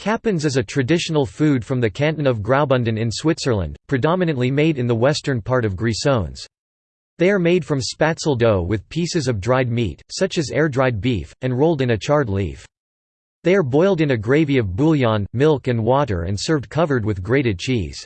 Capuns is a traditional food from the canton of Graubünden in Switzerland, predominantly made in the western part of Grisons. They are made from spatzel dough with pieces of dried meat, such as air-dried beef, and rolled in a chard leaf. They are boiled in a gravy of bouillon, milk and water and served covered with grated cheese.